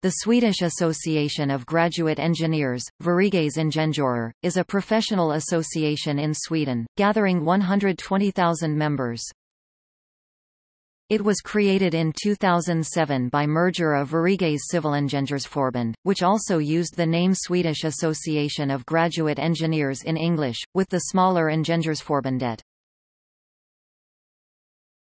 The Swedish Association of Graduate Engineers, Sveriges Ingenjörer, is a professional association in Sweden, gathering 120,000 members. It was created in 2007 by merger of Sveriges Civilingenjörsförbund, which also used the name Swedish Association of Graduate Engineers in English, with the smaller Ingenjörsförbundet.